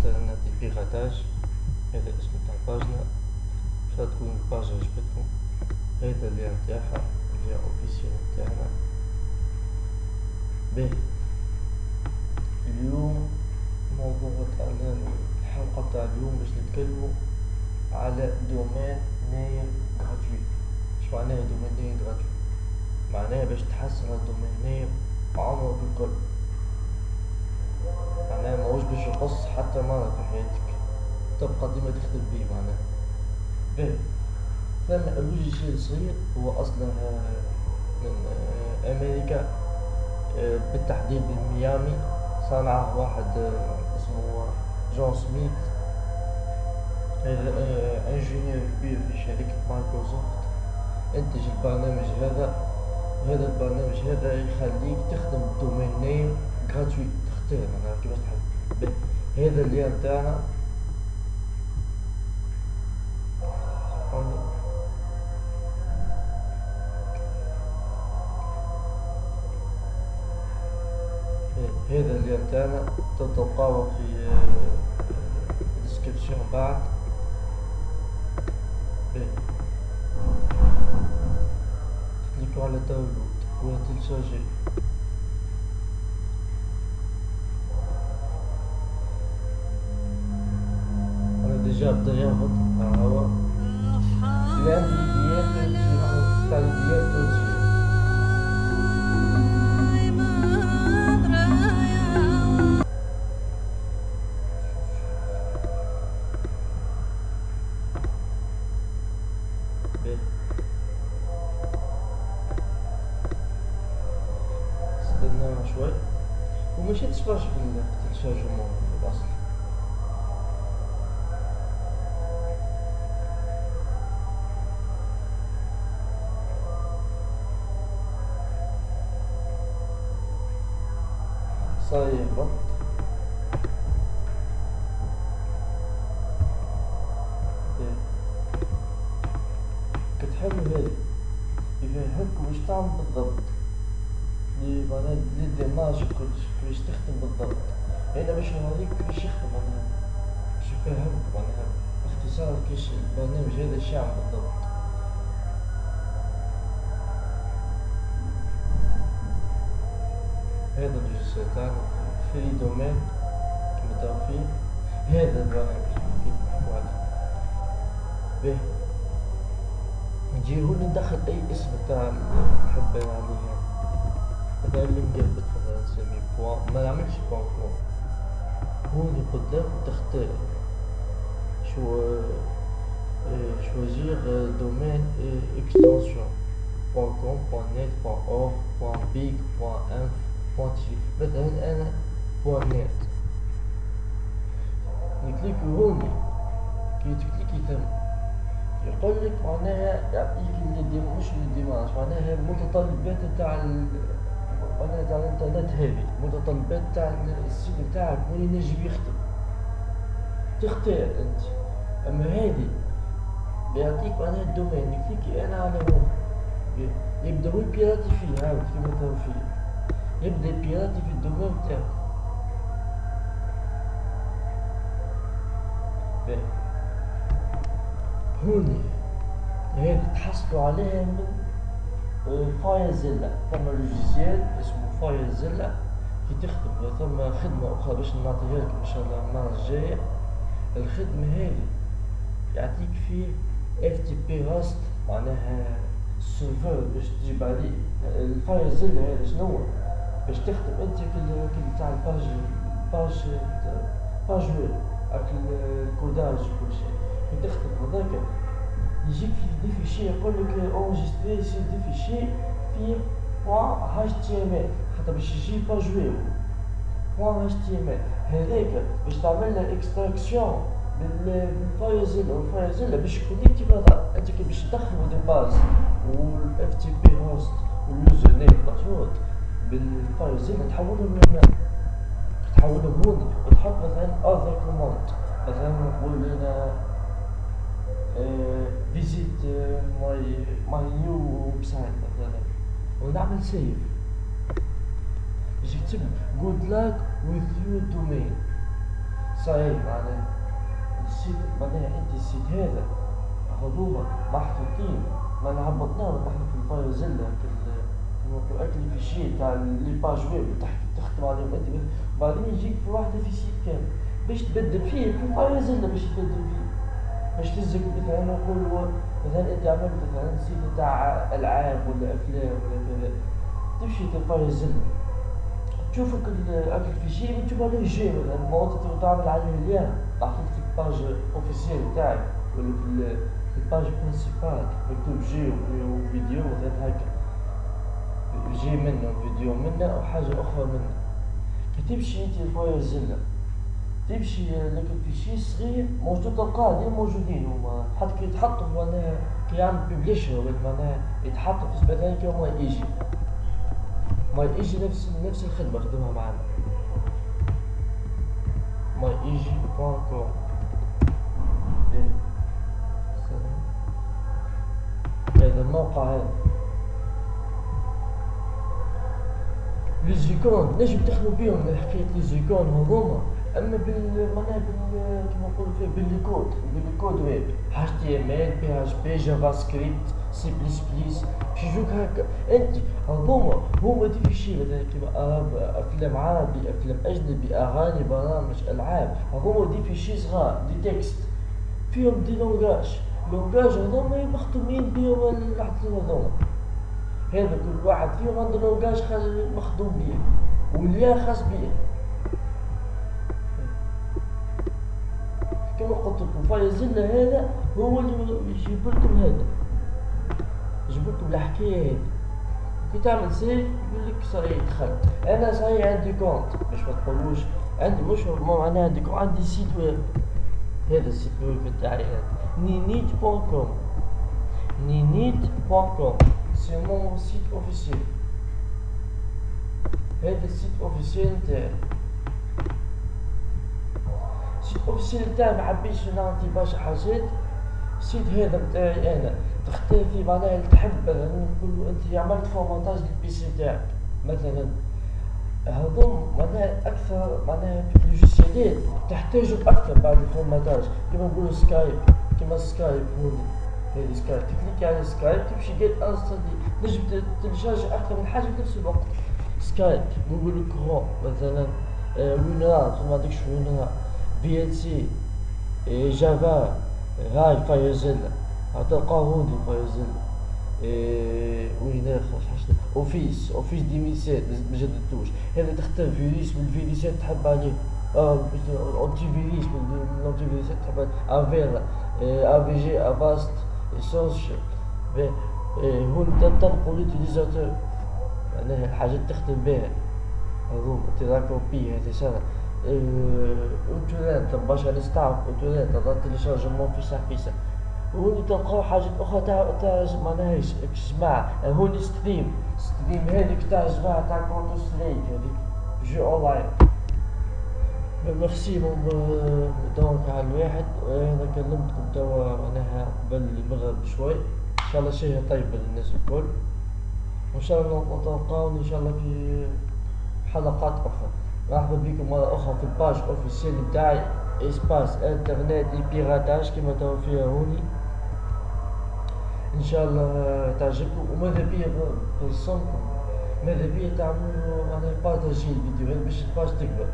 حتى نعطي partage هذا اسم تاع ال page هنا باش تكون ال page عجبتكم هذا ال lien نتاعها ال lien officiel نتاعنا باهي اليوم الموضوع تاعنا الحلقة تاع اليوم باش نتكلمو على domain name gratuit اش معناها domain name gratuit معناها باش تحسن ال domain name عمرك الكل معناها ماهوش باش يقص حتى مرة في حياتك. تبقى ديما تخدم بيه معناها. باهي. ثم ال logiciel صغير هو أصله من آه، أمريكا. آه، بالتحديد من ميامي. صنعه واحد آه، اسمه جون سميث. هذا ingénieur كبير في شركة مايكروسوفت. أنتج البرنامج هذا. وهذا البرنامج هذا يخليك تخدم domain name gratuit تختار معناها كيفاش تحب هذا اللي نتاعنا هذا اللي نتاعنا تلقاوه في ال description بعد. تكليكو على داونلود وتلشارجي ها هو الان فيديوهات تاع فيديوهات تونسية استنى شوي. ومشيت تشارج في التلشارجمون في الاصل كتحل هذي يفهمك واش تعمل بالضبط؟ لي معناها les images كلش كيفاش تخدم بالضبط. هنا باش نوريك كيفاش يخدم معناها. باش يفهمك معناها. باختصار كيش البرنامج هذا اش يعمل بالضبط. هذا ال logiciel تاعنا free domain كيما تراو فيه هذا البرنامج. كي نحكو عليه؟ باهي نجي هون ندخل أي اسم تاع نحب عليه هذا اللي مقلبت مثلا نسميه بوان ما نعملش بوان كوم هون قدام تختار شو choisir domaine et extension .com .net .org .big .inf مثلا أنا .net. نكليك هوني كي تكليكي ثم يقول لك معناها يعطيك اللي مش الديماج معناها المتطلبات تاع معناها تاع الانترنت هذه المتطلبات تاع السيت تاعك وين ينجم يخدم. تختار أنت. أما هذه بيعطيك معناها الدومين نكليكي أنا على هون يبدا هو يبيراتي فيه هاو كيما تاو فيه يبدأ يبيراتي في الدومين تاعك. هوني. هذه تحصلوا عليها من فاير ثم لوجيسيال اسمه فاير كي تخدم ثم خدمة أخرى باش نعطيها لكم إن شاء الله المرة الجاية الخدمة هذه يعطيك فيه إف تي بي هوست معناها السيرفر باش تجيب عليه. الفاير هذا شنو باش تخدم أنت كي تاع الباج باج باج ويب الكوداج وكل شيء. تخدم هذاك. يجيك في دي فيشي يقول لك اونجستري سي دي فيشي في بوان تي ام ال خاطر باش يجي باج ويب بوان تي ام ال هذاك باش تعمل له اكستراكسيون بالفايزيلا والفايزيلا باش كونيكتي بعضها انت كي باش تدخلو دي باز والاف تي بي هوست واليوزر نيم باسورد بالفايزيلا تحولهم من تحولهم هون وتحط مثلا اذر كوماند مثلا نقول لنا فيزيت ماي ماي نيو ويب سايت مثلا ونعمل سيف باش يكتب جود لاك وذ يور دومين صحيح معناها السيت معناها انت السيت هذا هذوما محطوطين معناها هبطناهم نحن في الفاير زلة كما اكل في شيء تاع لي باج ويب تخدم عليهم انت بعدين يجيك في واحدة في سيت كامل باش تبدل فيه في الفاير زلة باش تبدل فيه باش تزك مثلا نقول مثلا انت عملت مثلا سيت تاع العاب ولا أفلام ولا كذا تمشي تلقى زلة تشوفك الاكل في شيء تشوف عليه جي مثلا انت تعمل عليه اليوم محطوط في الباج اوفيسيال تاعك ولا في الباج برينسيبال مكتوب جي وفيديو مثلا هكا جي منه فيديو منه أو حاجة أخرى منه. كي تمشي أنت تمشي لك الفيشي صغير موجود تلقاه ديما موجودين هما. حتى كي يتحطوا معناها كي يعمل بيبليشر معناها يتحطوا في مثلا كي هما يجي ما يجي نفس نفس الخدمة خدمها معنا ما يجي بوان كوم هذا الموقع هذا. لي زيكون نجم تخدموا بيهم حكاية لي زيكون هذوما أما بال معناها بال كيما نقولوا فيه بالكود. بالكود ويب. اتش تي ام ال بي اتش بي جافا سكريبت سي بليس بليس باش يجوك هكا انت هما des fichiers مثلا كيما أفلام عربي أفلام أجنبي أغاني برامج ألعاب. هذوما des fichiers صغار. des textes فيهم des langages langages هذوما مخدومين بيهم الحاجتين هذوما. هذا كل واحد فيهم عنده langage مخدوم بيه. واليا خاص بيه. لكم فايزلنا هذا هو اللي يجيب لكم هذا. يجيب لكم الحكاية هذه. كي تعمل save يقول لك صحيح دخلت أنا صحيح عندي compte باش ما تقولوش. عندي مش معناها عندي عندي site web هذا ال site web تاعي هذا. Ninite point com Ninite point com c'est mon site officiel هذا ال site officiel نتاعي. اوفيسيال تاعي ما حبيتش نعطي برشا حاجات السيت هذا نتاعي أنا. تختار فيه معناها تحب نقولوا أنت عملت فورمونتاج للبيسي تاعك مثلا. هذوم معناها أكثر معناها في اللوجيسيالات تحتاجوا أكثر بعد الفورماتاج كيما نقولوا سكايب كيما سكايب هوني هذه سكايب تكليك على سكايب تمشي جيت انستنتلي نجم تلجاج أكثر من حاجة في نفس الوقت. سكايب Google Chrome مثلا. WinRAR ما عندكش WinRAR c'est Java هاي FileZilla تلقاه هوني FileZilla وين اخر حاجة Office Office 2007 ما جددتوش هذا تختار فيروس من الفيروسات تحب عليه آه antivirus من ال antivirus ات تحب عليه Avira AVG Avast Essentials هون تنقل لوتيليزاتور معناها الحاجات تخدم بها هذوما تراكم بي هذه سنه باش نستعرف انترنت هذا تيليشارجمون فيسا فيسا هوني تلقاو حاجات أخرى تاع تاع معناها جماعة هوني ستريم. ستريم هذيك تاع جماعة تاع كونتر ستريك هذيك جو أونلاين. ميرسي دونك على الواحد. أنا كلمتكم توا معناها قبل المغرب بشوي. إن شاء الله شيء طيب للناس الكل. وإن شاء الله نتلقاون إن شاء الله في حلقات أخرى. مرحبا بكم مرة أخرى في ال page officielle نتاعي Espace Internet et Piratage كيما توا فيها هوني إن شاء الله تعجبكم وماذا بيا بنصنكم ماذا بيا تعملوا معناها partager الفيديوهات باش ال page تكبر